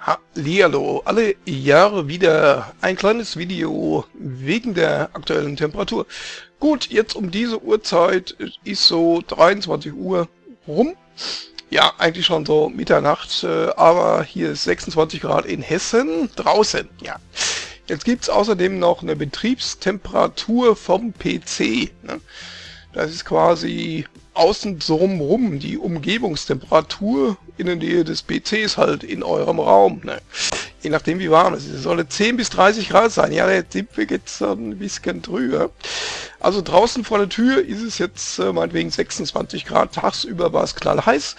Hallihallo, alle Jahre wieder ein kleines Video wegen der aktuellen Temperatur. Gut, jetzt um diese Uhrzeit ist so 23 Uhr rum. Ja, eigentlich schon so Mitternacht, äh, aber hier ist 26 Grad in Hessen draußen. Ja. Jetzt gibt's außerdem noch eine Betriebstemperatur vom PC. Ne? Das ist quasi außen drumrum die Umgebungstemperatur in der Nähe des PCs halt in eurem Raum. Ne? Je nachdem wie warm es ist. Es soll 10 bis 30 Grad sein. Ja, der sind wir jetzt ein bisschen drüber. Also draußen vor der Tür ist es jetzt äh, meinetwegen 26 Grad. Tagsüber war es knallheiß.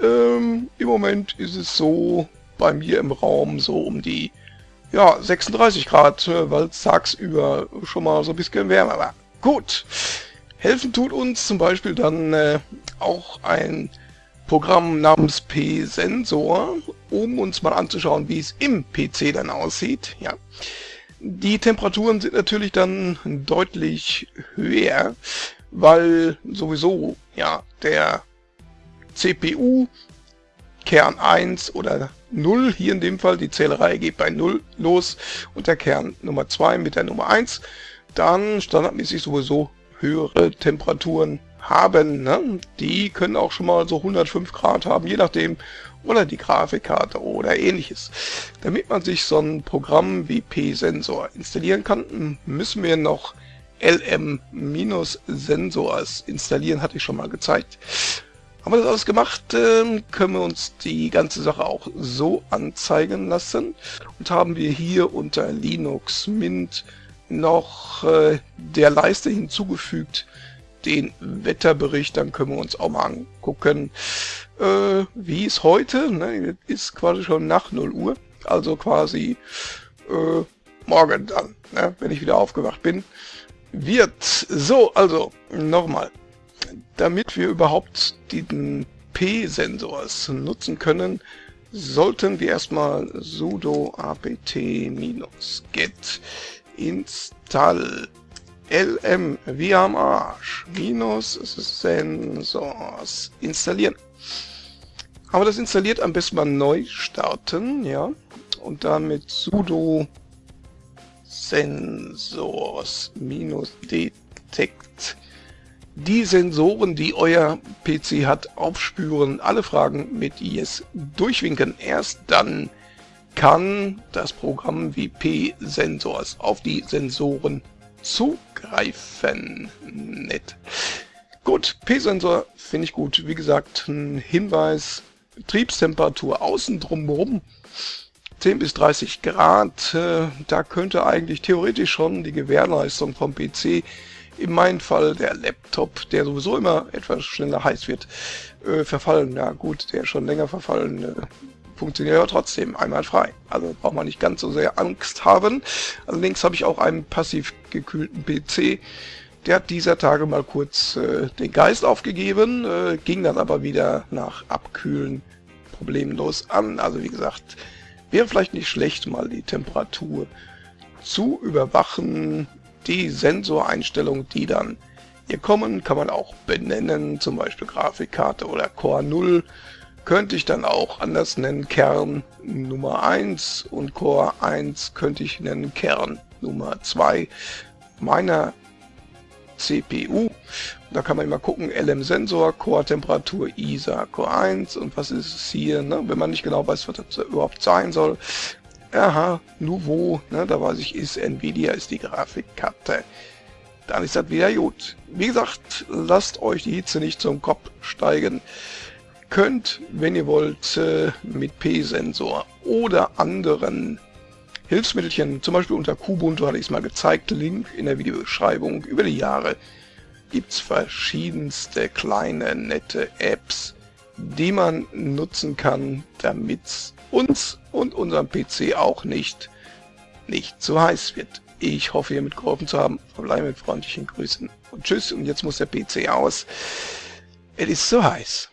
Ähm, Im Moment ist es so bei mir im Raum so um die ja, 36 Grad, äh, weil es tagsüber schon mal so ein bisschen wärmer war. Gut. Helfen tut uns zum Beispiel dann äh, auch ein Programm namens P-Sensor, um uns mal anzuschauen, wie es im PC dann aussieht. Ja. Die Temperaturen sind natürlich dann deutlich höher, weil sowieso ja der CPU Kern 1 oder 0, hier in dem Fall, die Zählerei geht bei 0 los und der Kern Nummer 2 mit der Nummer 1, dann standardmäßig sowieso höhere Temperaturen haben. Ne? Die können auch schon mal so 105 Grad haben, je nachdem, oder die Grafikkarte oder ähnliches. Damit man sich so ein Programm wie P-Sensor installieren kann, müssen wir noch LM-Sensors installieren, hatte ich schon mal gezeigt. Haben wir das alles gemacht, äh, können wir uns die ganze Sache auch so anzeigen lassen und haben wir hier unter Linux Mint noch äh, der Leiste hinzugefügt, den Wetterbericht, dann können wir uns auch mal angucken, äh, wie es heute, ne, ist quasi schon nach 0 Uhr, also quasi äh, morgen dann, ne, wenn ich wieder aufgewacht bin, wird. So, also nochmal, damit wir überhaupt den P-Sensors nutzen können, sollten wir erstmal sudo apt-get install lm wie am Arsch minus Sensors installieren. Aber das installiert am besten mal neu starten, ja, und dann mit sudo Sensors minus detect die Sensoren, die euer PC hat, aufspüren, alle Fragen mit IS durchwinken. Erst dann kann das Programm wie P-Sensors auf die Sensoren zugreifen. Nett. Gut, P-Sensor finde ich gut. Wie gesagt, ein Hinweis, Betriebstemperatur außen drumherum 10 bis 30 Grad. Äh, da könnte eigentlich theoretisch schon die Gewährleistung vom PC, in meinem Fall der Laptop, der sowieso immer etwas schneller heiß wird, äh, verfallen. Ja gut, der ist schon länger verfallen. Äh, funktioniert ja trotzdem einwandfrei. Also braucht man nicht ganz so sehr Angst haben. Allerdings habe ich auch einen passiv gekühlten PC. Der hat dieser Tage mal kurz äh, den Geist aufgegeben, äh, ging dann aber wieder nach Abkühlen problemlos an. Also wie gesagt, wäre vielleicht nicht schlecht, mal die Temperatur zu überwachen. Die Sensoreinstellungen, die dann hier kommen, kann man auch benennen, zum Beispiel Grafikkarte oder Core 0 könnte ich dann auch anders nennen Kern Nummer 1 und Core 1 könnte ich nennen Kern Nummer 2 meiner CPU. Da kann man immer gucken, LM-Sensor, Core-Temperatur, ISA, Core 1 und was ist es hier, ne? wenn man nicht genau weiß, was das überhaupt sein soll. Aha, Nouveau, ne? da weiß ich, ist Nvidia, ist die Grafikkarte. Dann ist das wieder gut. Wie gesagt, lasst euch die Hitze nicht zum Kopf steigen könnt, wenn ihr wollt, äh, mit P-Sensor oder anderen Hilfsmittelchen, zum Beispiel unter Kubuntu hatte ich es mal gezeigt, Link in der Videobeschreibung, über die Jahre gibt es verschiedenste kleine, nette Apps, die man nutzen kann, damit uns und unserem PC auch nicht, nicht zu heiß wird. Ich hoffe, ihr mitgeholfen zu haben. Verbleibe mit freundlichen Grüßen und tschüss. Und jetzt muss der PC aus. Es ist so heiß.